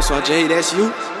so Jay, that's you.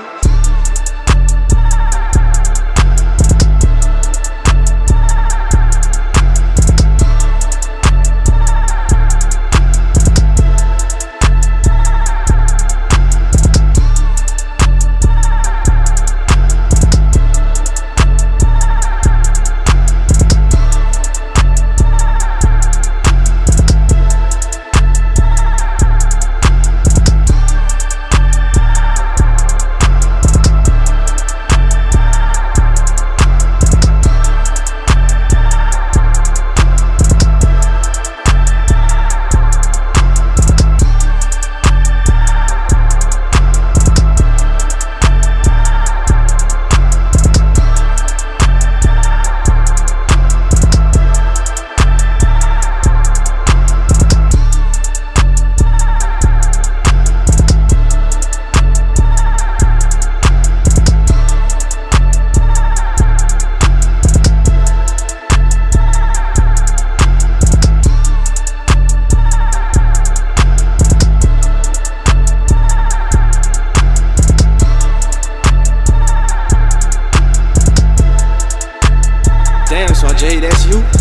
Jay, that's you.